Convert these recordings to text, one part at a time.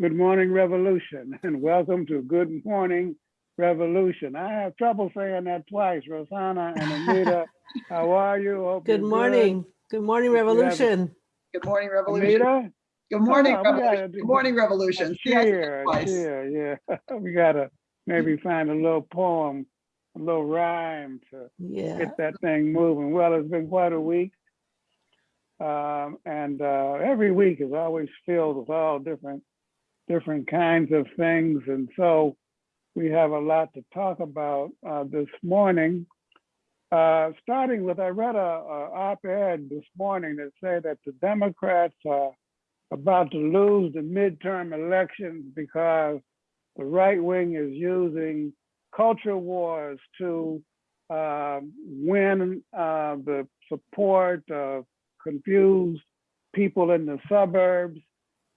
Good morning, Revolution, and welcome to Good Morning Revolution. I have trouble saying that twice. Rosanna and Anita, how are you? Hope Good morning. Good morning, If you have a- Revolution. Good morning, Revolution. Anita? Good morning, Oh, Revolution. Good morning, Revolution. See, I Cheer, cheer, yeah. We gotta maybe find a little poem, a little rhyme to Yeah, get that thing moving. Well, it's been quite a week. Um, and, uh, every week is always filled with all different, different kinds of things. And so we have a lot to talk about, uh, this morning. Uh, starting with, I read a, a op-ed this morning that said that the Democrats are about to lose the midterm elections because the right wing is using culture wars to um, win uh, the support of confused people in the suburbs,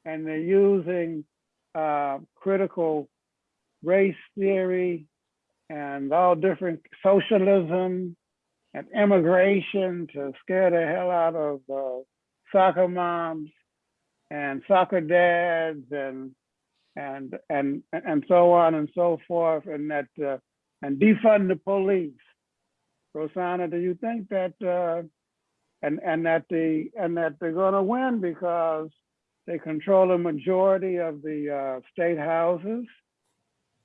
and they're using uh, critical race theory and all different socialism and immigration to scare the hell out of uh, soccer moms and soccer dads and and and and so on and so forth, and that uh, and defund the police. Rosanna, do you think that uh, and and that the and that they're going to win because they control a majority of the uh, state houses,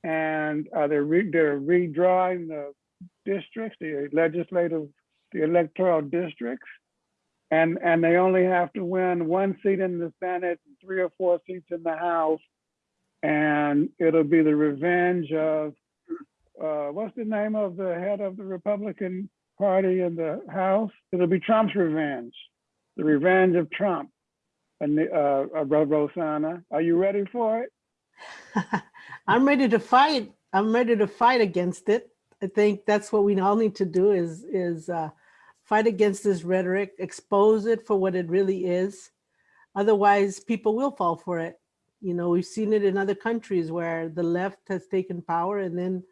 and uh, they're re- they're redrawing the districts, the legislative, the electoral districts, and and they only have to win one seat in the Senate, three or four seats in the House, and it'll be the revenge of uh, what's the name of the head of the Republican Party in the House? It'll be Trump's revenge, the revenge of Trump. And uh, uh, Ro- Rosanna, are you ready for it? I'm ready to fight. I'm ready to fight against it. I think that's what we all need to do is, is uh, fight against this rhetoric, expose it for what it really is. Otherwise, people will fall for it. You know, we've seen it in other countries where the left has taken power and then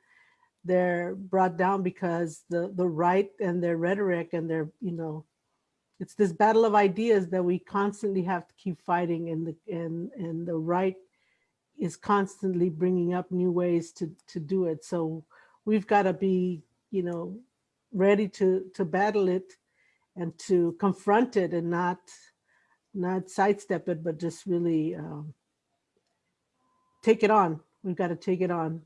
they're brought down because the, the right and their rhetoric and their, you know, it's this battle of ideas that we constantly have to keep fighting and the, and, and the right is constantly bringing up new ways to, to do it. So we've got to be, you know, ready to, to battle it and to confront it and not, not sidestep it, but just really um, take it on. We've got to take it on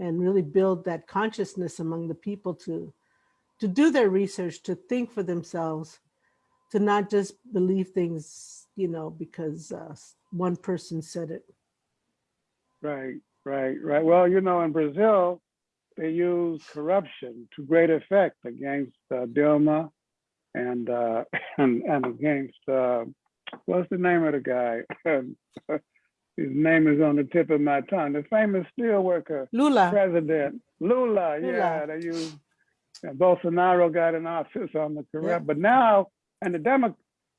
and really build that consciousness among the people to, to do their research, to think for themselves, to not just believe things, you know, because uh, one person said it. Right, right, right. Well, you know, in Brazil, they use corruption to great effect against uh, Dilma and uh, and and against uh, what's the name of the guy? His name is on the tip of my tongue. The famous steelworker Lula, president Lula. Yeah, they use and Bolsonaro got in office on the corrupt, but now and the Demo,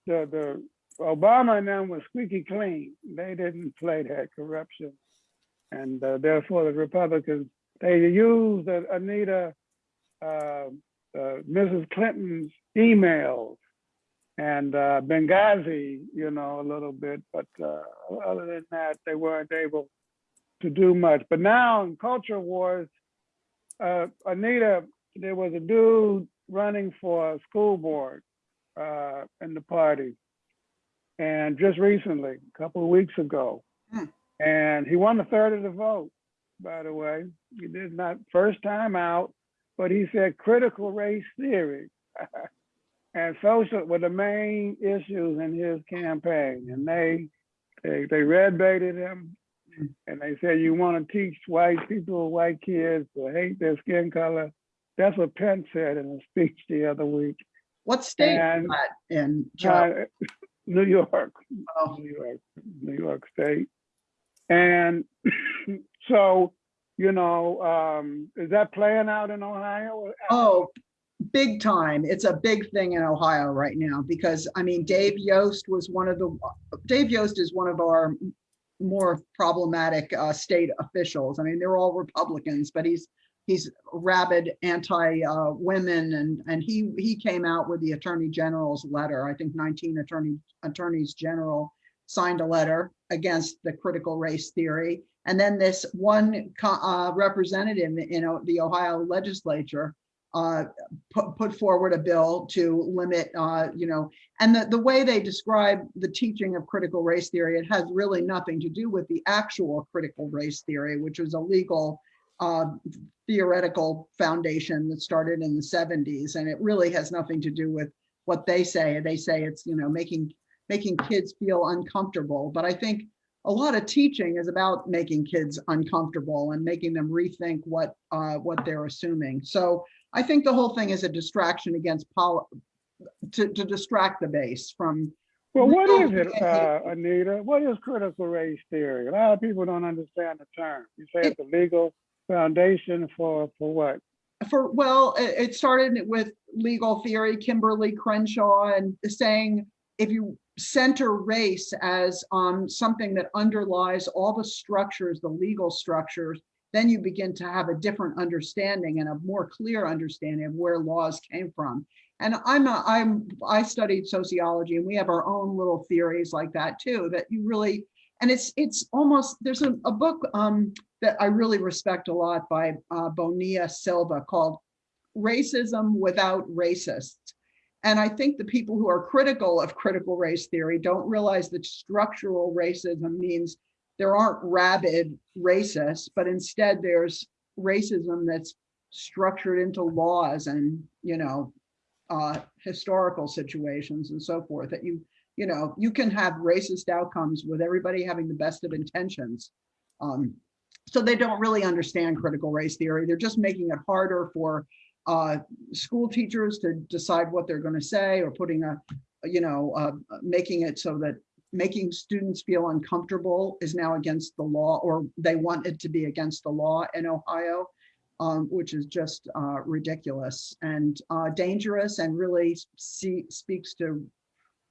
the the Obama and them was squeaky clean. They didn't play that corruption, and uh, therefore the Republicans they used Anita, uh, uh, Mrs. Clinton's emails and uh, Benghazi, you know, a little bit, but uh, other than that, they weren't able to do much. But now in culture wars, uh, Anita, there was a dude running for a school board uh, in the party, and just recently, a couple of weeks ago, Hmm. and he won a third of the vote. By the way, he did not first time out, but he said critical race theory and social were the main issues in his campaign, and they they they red baited him, and they said you want to teach white people, white kids to hate their skin color. That's what Pence said in a speech the other week. What state is And- that in? Uh, New York, Oh. New York, New York State, and so you know, um, is that playing out in Ohio? Oh, big time. It's a big thing in Ohio right now because, I mean, Dave Yost was one of the, Dave Yost is one of our more problematic uh, state officials. I mean, they're all Republicans, but he's, he's rabid anti-women and, and he, he came out with the Attorney General's letter. I think 19 attorney, attorneys general signed a letter against the critical race theory. And then this one uh, representative in uh, the Ohio legislature uh, put, put forward a bill to limit, uh, you know, and the, the way they describe the teaching of critical race theory, it has really nothing to do with the actual critical race theory, which was a legal uh, theoretical foundation that started in the 70s. And it really has nothing to do with what they say. They say it's, you know, making making kids feel uncomfortable. But I think a lot of teaching is about making kids uncomfortable and making them rethink what uh, what they're assuming. So I think the whole thing is a distraction against pol to, to distract the base from Well, what is it, uh, Anita? What is critical race theory? A lot of people don't understand the term. You say it's a legal foundation for, for what? for well it, started with legal theory kimberly crenshaw and saying if you center race as um, something that underlies all the structures the legal structures then you begin to have a different understanding and a more clear understanding of where laws came from and i'm a, i'm i studied sociology and we have our own little theories like that too that you really and it's it's almost there's a, a book um, that I really respect a lot by uh, Bonilla Silva called Racism Without Racists. And I think the people who are critical of critical race theory don't realize that structural racism means there aren't rabid racists, but instead there's racism that's structured into laws and, you know, uh, historical situations and so forth that you, you know, you can have racist outcomes with everybody having the best of intentions. Um, so they don't really understand critical race theory. They're just making it harder for uh, school teachers to decide what they're going to say or putting a, you know, uh, making it so that making students feel uncomfortable is now against the law or they want it to be against the law in Ohio, um, which is just uh, ridiculous and uh, dangerous and really see, speaks to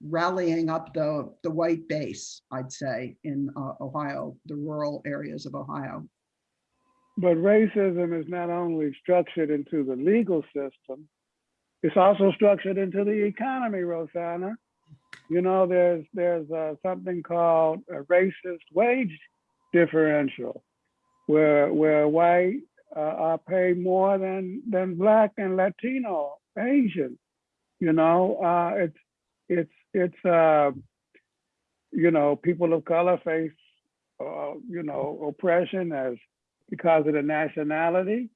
rallying up the, the white base, I'd say, in uh, Ohio, the rural areas of Ohio. But racism is not only structured into the legal system, it's also structured into the economy, Rosanna. You know, there's there's uh, something called a racist wage differential, where where white uh, are paid more than than black and Latino, Asian. You know, uh, it's it's it's uh, you know people of color face uh, you know oppression as because of the nationality,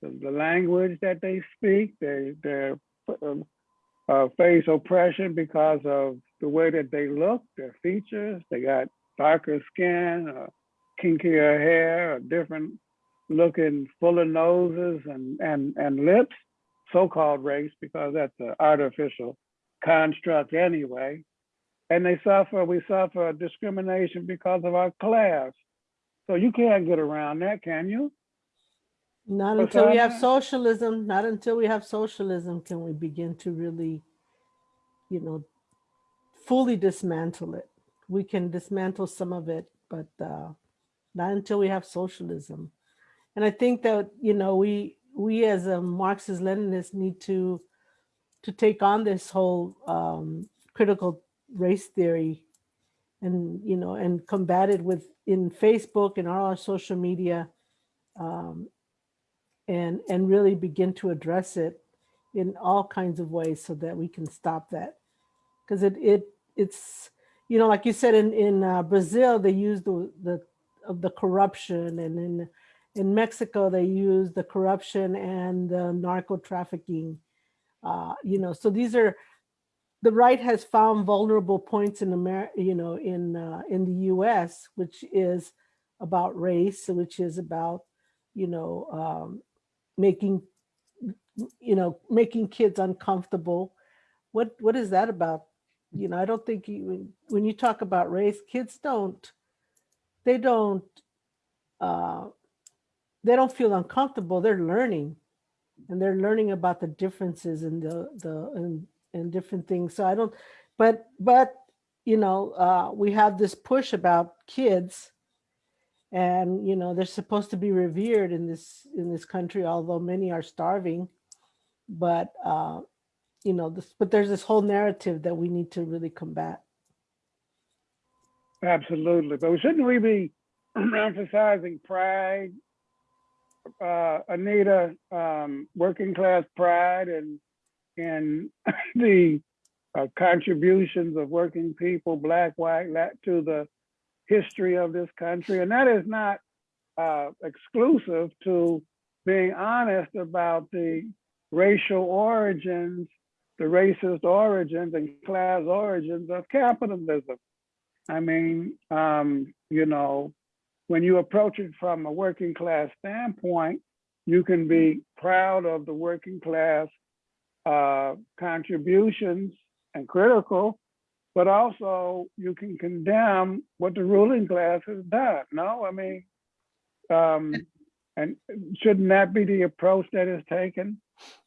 the, the language that they speak, they they uh, face oppression because of the way that they look, their features. They got darker skin, uh, kinkier hair, a different looking, fuller noses and and and lips. So-called race because that's an artificial construct anyway. And they suffer, we suffer discrimination because of our class. So you can't get around that, can you? Not But until we have Simon- socialism, not until we have socialism can we begin to really, you know, fully dismantle it. We can dismantle some of it, but uh, not until we have socialism. And I think that, you know, we we as a Marxist Leninist need to to take on this whole um, critical race theory and, you know, and combat it with in Facebook and all our social media um, and and really begin to address it in all kinds of ways so that we can stop that. Because it it it's you know like you said in in uh, Brazil they use the the of the corruption and in in Mexico they use the corruption and the narco trafficking uh, you know so these are the right has found vulnerable points in America you know in uh, in the US which is about race which is about you know um, making you know making kids uncomfortable. What what is that about? You know i don't think you, when, you talk about race kids don't they don't uh they don't feel uncomfortable they're learning and they're learning about the differences and the the and, and different things. So i don't but but you know uh we have this push about kids and you know they're supposed to be revered in this in this country although many are starving. But uh you know this but there's this whole narrative that we need to really combat. Absolutely, but shouldn't we be emphasizing pride? Uh, Anita, um, working class pride and, and the uh, contributions of working people, black, white, lat, to the history of this country. And that is not uh, exclusive to being honest about the racial origins, the racist origins and class origins of capitalism. I mean, um, you know, when you approach it from a working class standpoint, you can be proud of the working class uh, contributions and critical, but also you can condemn what the ruling class has done. No, I mean, um, and shouldn't that be the approach that is taken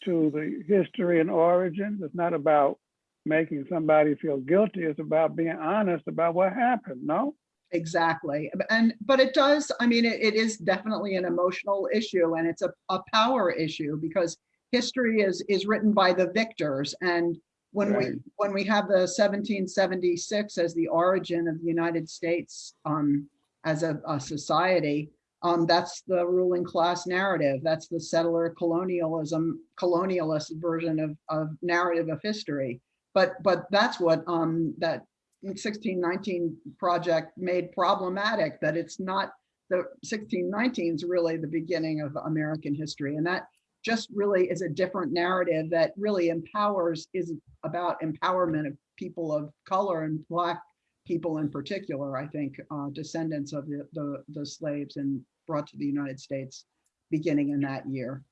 to the history and origins? It's not about making somebody feel guilty. It's about being honest about what happened. No. Exactly. And, but it does, I mean, it, it is definitely an emotional issue and it's a, a power issue because history is, is written by the victors. And when we, when we have the 1776 as the origin of the United States um, as a, a society, um, that's the ruling class narrative. That's the settler colonialism, colonialist version of, of narrative of history. But, but that's what um, that 1619 project made problematic, that it's not, the 1619 is really the beginning of American history. And that just really is a different narrative that really empowers, is about empowerment of people of color and black people in particular, I think, uh, descendants of the, the, the slaves and brought to the United States beginning in that year.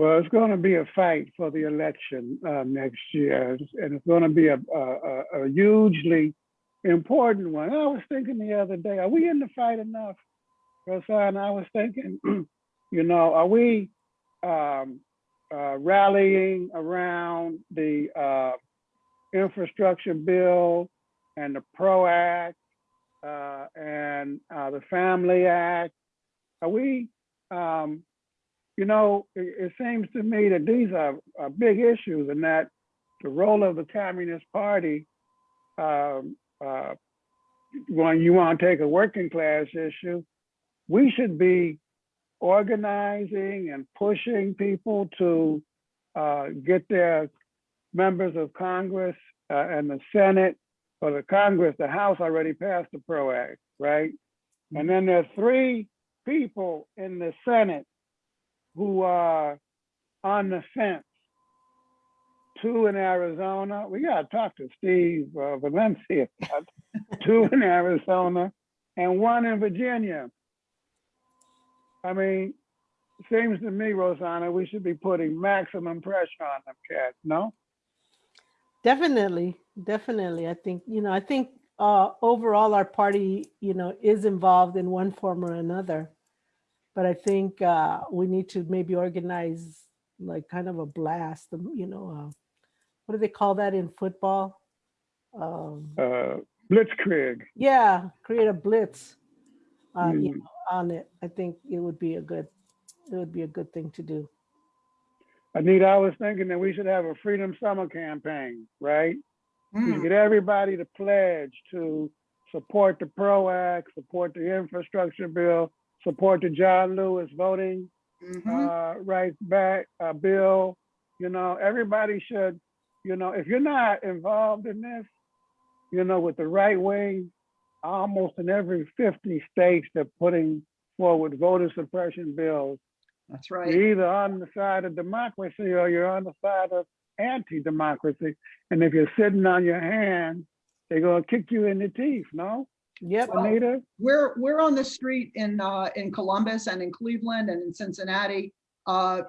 Well, it's going to be a fight for the election uh, next year, and it's going to be a, a, a- hugely important one. I was thinking the other day, are we in the fight enough? Rosanna, I was thinking, you know, are we um, uh, rallying around the uh, infrastructure bill and the PRO Act uh, and uh, the Family Act? Are we um, you know, it, it seems to me that these are, are big issues and that the role of the Communist Party, um, uh, when you want to take a working class issue, we should be organizing and pushing people to uh, get their members of Congress uh, and the Senate or the Congress, the House already passed the PRO Act, right? And then there's three people in the Senate who are on the fence. Two in Arizona. We gotta talk to Steve uh, Valencia. Two in Arizona and one in Virginia. I mean, seems to me, Rosanna, we should be putting maximum pressure on them cats, no? Definitely, definitely. I think, you know, I think uh, overall our party, you know, is involved in one form or another. But I think uh, we need to maybe organize like kind of a blast, um, you know, uh, what do they call that in football? Um, Uh, Blitzkrieg. yeah, create a blitz uh, you Mm. know, on it. I think it would be a good, it would be a good thing to do. Anita, I was thinking that we should have a Freedom Summer campaign, right? Mm, get everybody to pledge to support the PRO Act, support the infrastructure bill, support the John Lewis voting mhm. uh, rights back uh, bill. You know, everybody should, you know, if you're not involved in this, you know, with the right wing, almost in every 50 states, they're putting forward voter suppression bills. That's right. You're either on the side of democracy or you're on the side of anti-democracy. And if you're sitting on your hands, they're gonna kick you in the teeth, no, Yep. Anita? We're, we're on the street in, uh, in Columbus and in Cleveland and in Cincinnati, uh,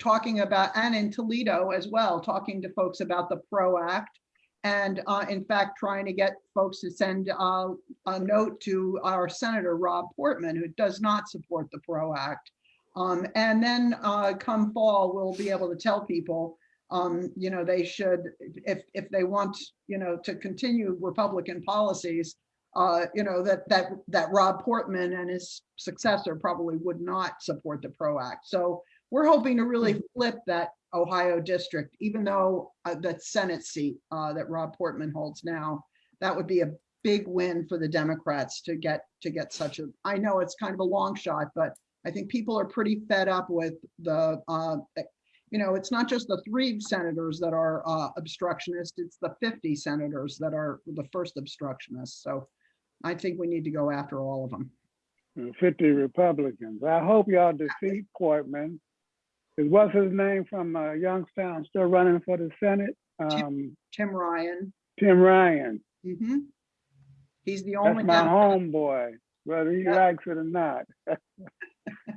talking about, and in Toledo as well, talking to folks about the PRO Act. And, uh, in fact, trying to get folks to send, uh, a note to our Senator Rob Portman, who does not support the PRO Act. Um, and then, uh, come fall, we'll be able to tell people, um, you know, they should, if, if they want, you know, to continue Republican policies, uh, you know, that, that, that Rob Portman and his successor probably would not support the PRO Act. So we're hoping to really flip that Ohio district, even though uh, that Senate seat uh, that Rob Portman holds now, that would be a big win for the Democrats to get, to get such a, I know it's kind of a long shot, but I think people are pretty fed up with the, uh, you know, it's not just the three senators that are uh, obstructionist, it's the 50 senators that are the first obstructionists. So I think we need to go after all of them. 50 Republicans. I hope y'all defeat Portman. Is what's his name from uh, Youngstown still running for the Senate? Um, Tim Ryan. Tim Ryan. Mm -hmm. He's the only. That's my homeboy, whether he Yeah. likes it or not.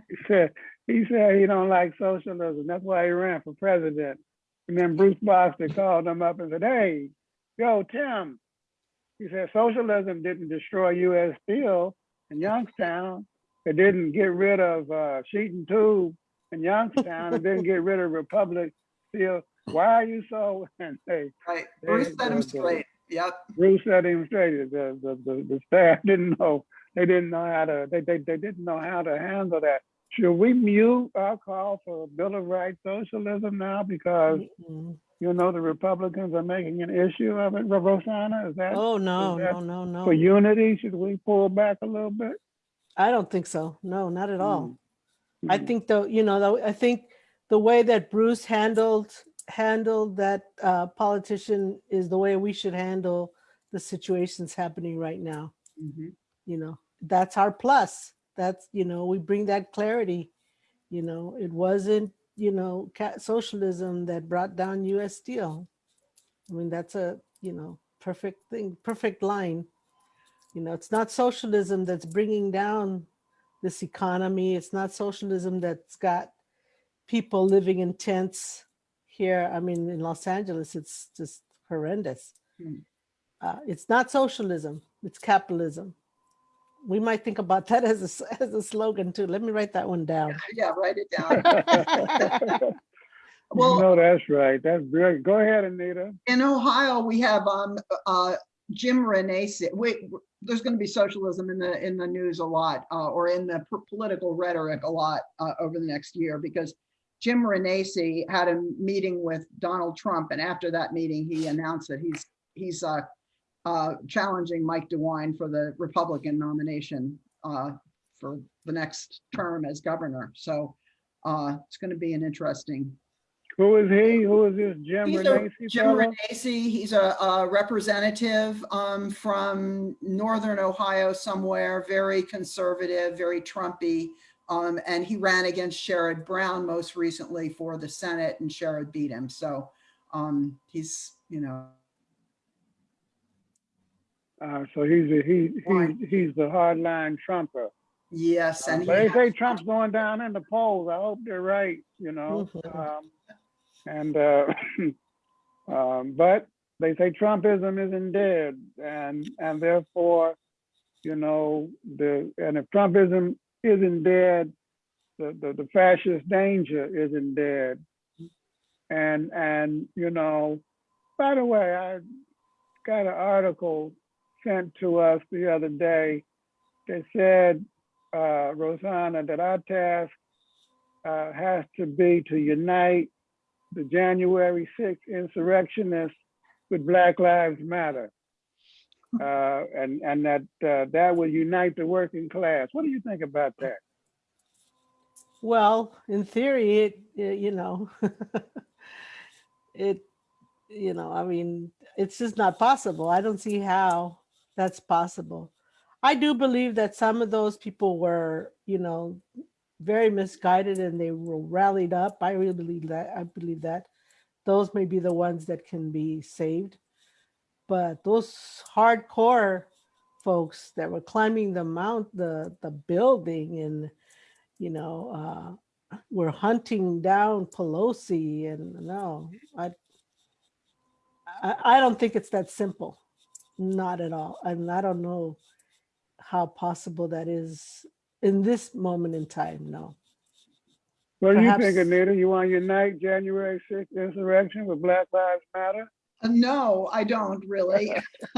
He said, he said he don't like socialism. That's why he ran for president. And then Bruce Boxer called him up and said, hey, yo, Tim. He said, socialism didn't destroy US Steel in Youngstown. It didn't get rid of uh, Sheet and Tube in Youngstown. It didn't get rid of Republic Steel. Why are you so? And they, Right, They- Bruce set him the- the- straight. Yep, Bruce set him straight. The, the, the, the staff didn't know, they didn't know how to, they, they, they didn't know how to handle that. Should we mute our call for Bill of Rights socialism now because, Mm-mm. You know, the Republicans are making an issue of it? Ro- Rosanna, is that Oh, no, that no, no, no. for unity? Should we pull back a little bit? I don't think so. No, not at all. I Mm. think though, you know, though, I think the way that Bruce handled, handled that uh, politician is the way we should handle the situations happening right now. mhm. You know, that's our plus. That's, you know, we bring that clarity. You know, it wasn't, you know, socialism that brought down US Steel. I mean, that's a, you know, perfect thing, perfect line. You know, it's not socialism that's bringing down this economy. It's not socialism that's got people living in tents here. I mean, in Los Angeles, it's just horrendous. Hmm. Uh, it's not socialism, it's capitalism. We might think about that as a, s- as a slogan too. Let me write that one down. Yeah, write it down. Well- no, that's right. That's great. Go ahead, Anita. In Ohio, we have um uh Jim Renacci. Wait, there's going to be socialism in the in the news a lot, uh, or in the political rhetoric a lot uh, over the next year because Jim Renacci had a meeting with Donald Trump, and after that meeting, he announced that he's he's uh, challenging Mike DeWine for the Republican nomination uh, for the next term as governor. So uh, it's going to be an interesting Who is he? Who is this Jim He's a Renacci Jim fellow? Renacci, he's a, a representative um, from northern Ohio somewhere, very conservative, very Trumpy. Um, and he ran against Sherrod Brown most recently for the Senate and Sherrod beat him. So um, he's, you know, Uh, so he's a, he, he he's the hardline Trumper. yes, and he, they say Trump's going down in the polls. I hope they're right, you know. Mhm. Um, and uh, um, but they say Trumpism isn't dead, and and therefore, you know, the and if Trumpism isn't dead, the the, the fascist danger isn't dead. And and you know, by the way, I got an article sent to us the other day that said uh, Rosanna, that our task uh, has to be to unite the January 6th insurrectionists with Black Lives Matter. Uh, and, and that uh, that will unite the working class. What do you think about that? Well, in theory, it, it- you know, it, you know, I mean, it's just not possible. I don't see how that's possible. I do believe that some of those people were, you know, very misguided and they were rallied up. I really believe that. I believe that those may be the ones that can be saved. But those hardcore folks that were climbing the mount, the the building and you know, uh, we're hunting down Pelosi and no, I, I, I don't think it's that simple. Not at all. And I don't know how possible that is in this moment in time. No. What do you think, Perhaps- Anita? You want to unite January 6th insurrection with Black Lives Matter? Uh, no, I don't really.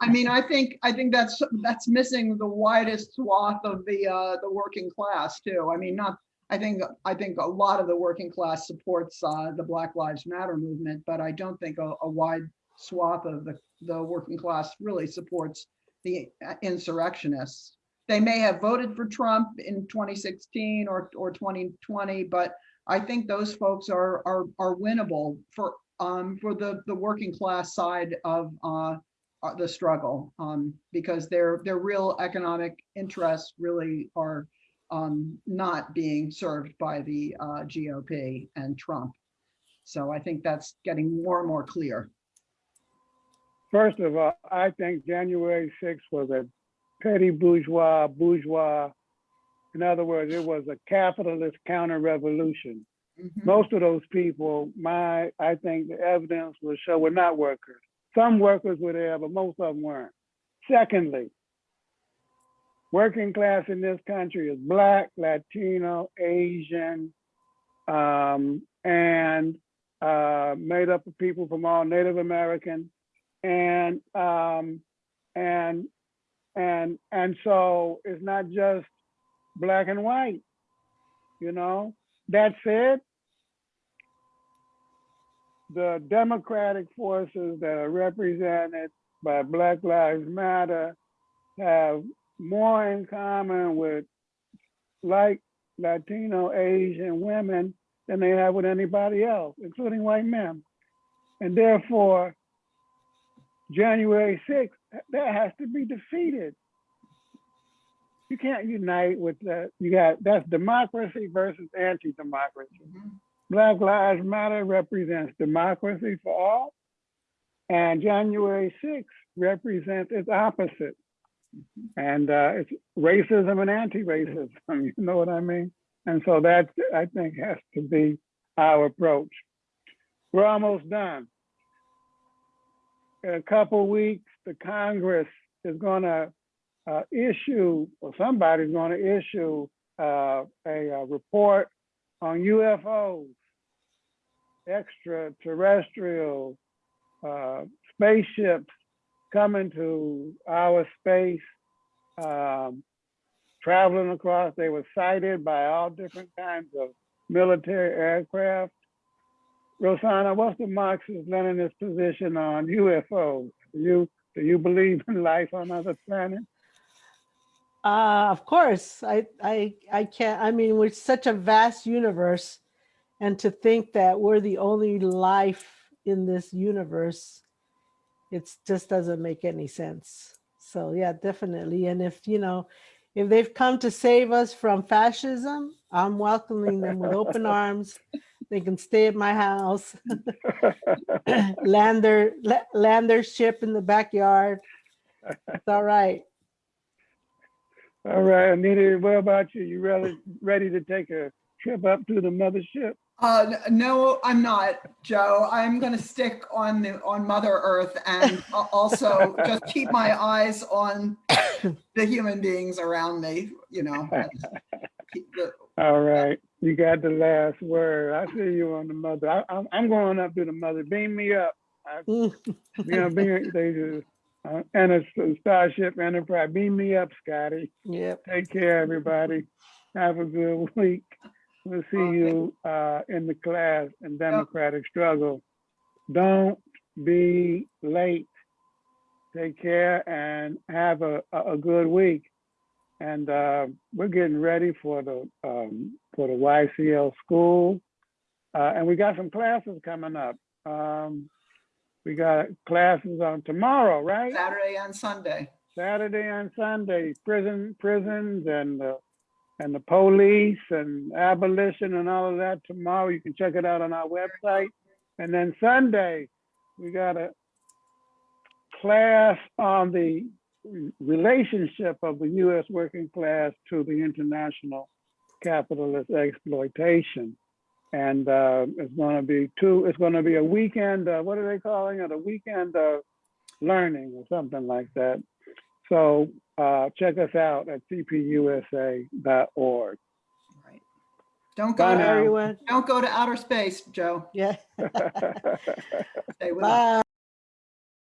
I mean, I think, I think that's, that's missing the widest swath of the, uh, the working class too. I mean, not, I think, I think a lot of the working class supports, uh, the Black Lives Matter movement, but I don't think a, a wide swath of the the working class really supports the insurrectionists. They may have voted for Trump in 2016 or, or 2020, but I think those folks are, are, are winnable for, um, for the, the working class side of, uh, the struggle, um, because their, their real economic interests really are, um, not being served by the, uh, GOP and Trump. So I think that's getting more and more clear. First of all, I think January sixth was a petty bourgeois, bourgeois. In other words, it was a capitalist counter-revolution. Mhm. Most of those people, my, I think the evidence will show were not workers. Some workers were there, but most of them weren't. Secondly, working class in this country is Black, Latino, Asian, um, and uh, made up of people from all Native American, and um, and and and so it's not just black and white, you know. That said, the democratic forces that are represented by Black Lives Matter have more in common with like Latino, Asian women than they have with anybody else, including white men. And therefore, January 6th, that has to be defeated. You can't unite with that. You got that's democracy versus anti-democracy. Mhm. Black Lives Matter represents democracy for all, and January 6th represents its opposite. And uh, it's racism and anti-racism, you know what I mean? And so that, I think, has to be our approach. We're almost done. In a couple weeks, the Congress is going to uh, issue, or somebody's going to issue uh, a, a report on UFOs, extraterrestrial uh, spaceships coming to our space, um, traveling across. They were sighted by all different kinds of military aircraft. Rosanna, what's the Marxist-Leninist position on UFOs? Do you do you believe in life on other planets? Uh, of course, I, I, I can't, I mean, we're such a vast universe and to think that we're the only life in this universe, it just doesn't make any sense. So yeah, definitely. And if, you know, if they've come to save us from fascism, I'm welcoming them with open arms. They can stay at my house, land their, land their ship in the backyard. It's all right. All right, Anita, what about you? You ready, ready to take a trip up to the mothership? Uh, no, I'm not, Joe. I'm gonna stick on the, on Mother Earth and also just keep my eyes on the human beings around me, you know. The- All right, you got the last word. I see you on the mother. I, I'm, I'm going up to the mother. Beam me up. Mm. You know, beam, they just, uh, and a Starship Enterprise. Beam me up, Scotty. Yep. Take care, everybody. Have a good week. We'll see Okay. you uh, in the class in Democratic Struggle. Don't be late. Take care and have a, a, a good week. And uh, we're getting ready for the um, for the YCL school, uh, and we got some classes coming up. Um, we got classes on tomorrow, right? Saturday and Sunday. Saturday and Sunday, prison, prisons and the, and the police and abolition and all of that tomorrow. You can check it out on our website. And then Sunday, we got a class on the relationship of the US working class to the international capitalist exploitation. And uh, it's gonna be two, it's gonna be a weekend, uh, what are they calling it? A weekend of learning or something like that. So uh, check us out at cpusa.org. Right. Don't go, now. to- Everyone. don't go to outer space, Joe. Yeah. Stay with us. Bye.